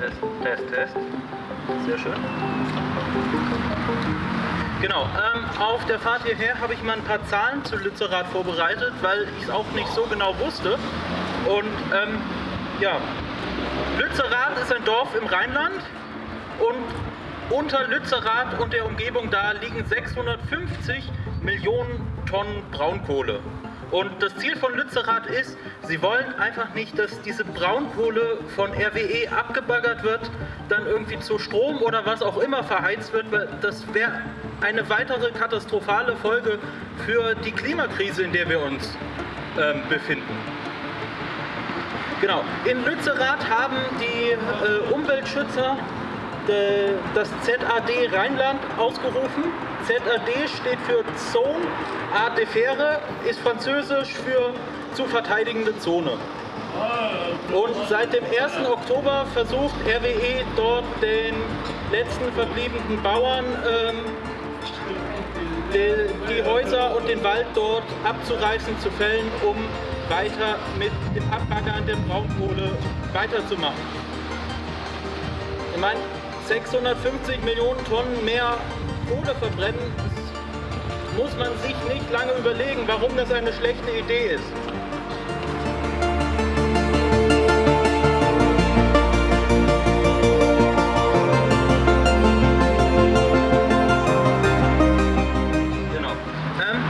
Test, Test, Test. Sehr schön. Genau, ähm, auf der Fahrt hierher habe ich mal ein paar Zahlen zu Lützerath vorbereitet, weil ich es auch nicht so genau wusste. Und ähm, ja, Lützerath ist ein Dorf im Rheinland und unter Lützerath und der Umgebung da liegen 650 Millionen Tonnen Braunkohle. Und das Ziel von Lützerath ist, sie wollen einfach nicht, dass diese Braunkohle von RWE abgebaggert wird, dann irgendwie zu Strom oder was auch immer verheizt wird, weil das wäre eine weitere katastrophale Folge für die Klimakrise, in der wir uns ähm, befinden. Genau, in Lützerath haben die äh, Umweltschützer das ZAD Rheinland ausgerufen. ZAD steht für Zone à Defere, ist französisch für zu verteidigende Zone. Und seit dem 1. Oktober versucht RWE dort den letzten verbliebenen Bauern ähm, die, die Häuser und den Wald dort abzureißen, zu fällen, um weiter mit dem Abbaggern der Braunkohle weiterzumachen. Ich meine, 650 Millionen Tonnen mehr Kohle verbrennen, muss man sich nicht lange überlegen, warum das eine schlechte Idee ist. Genau. Ähm,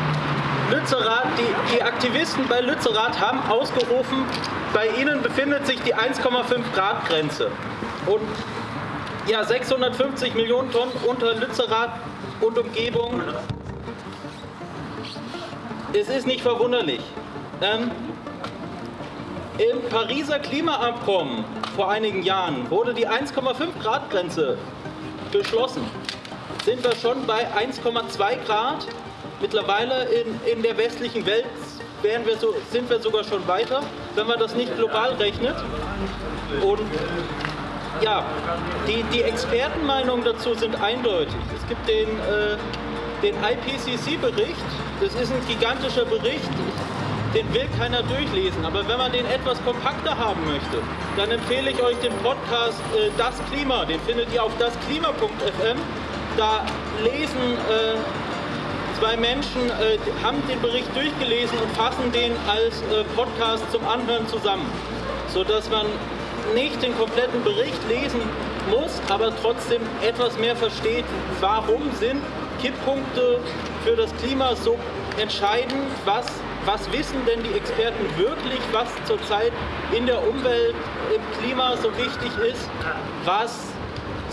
die Aktivisten bei Lützerath haben ausgerufen, bei ihnen befindet sich die 1,5 Grad Grenze. Und ja, 650 Millionen Tonnen unter Lützerath und Umgebung. Es ist nicht verwunderlich. Ähm, Im Pariser Klimaabkommen vor einigen Jahren wurde die 1,5 Grad Grenze beschlossen. Sind wir schon bei 1,2 Grad. Mittlerweile in, in der westlichen Welt wir so, sind wir sogar schon weiter, wenn man das nicht global rechnet. Und ja, die, die Expertenmeinungen dazu sind eindeutig. Es gibt den, äh, den IPCC-Bericht, das ist ein gigantischer Bericht, den will keiner durchlesen. Aber wenn man den etwas kompakter haben möchte, dann empfehle ich euch den Podcast äh, Das Klima, den findet ihr auf dasklima.fm. Da lesen äh, zwei Menschen, äh, haben den Bericht durchgelesen und fassen den als äh, Podcast zum Anhören zusammen, sodass man nicht den kompletten Bericht lesen muss, aber trotzdem etwas mehr versteht, warum sind Kipppunkte für das Klima so entscheidend, was, was wissen denn die Experten wirklich, was zurzeit in der Umwelt, im Klima so wichtig ist, was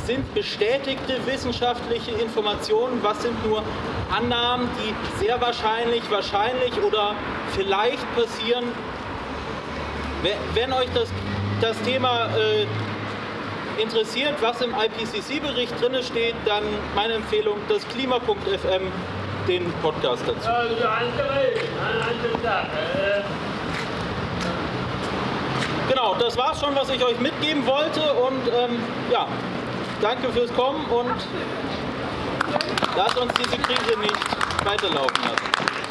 sind bestätigte wissenschaftliche Informationen, was sind nur Annahmen, die sehr wahrscheinlich, wahrscheinlich oder vielleicht passieren. Wenn euch das das Thema äh, interessiert, was im IPCC-Bericht drin steht, dann meine Empfehlung, das Klima.fm, den Podcast dazu. Genau, das war's schon, was ich euch mitgeben wollte und ähm, ja, danke fürs Kommen und lasst uns diese Krise nicht weiterlaufen lassen.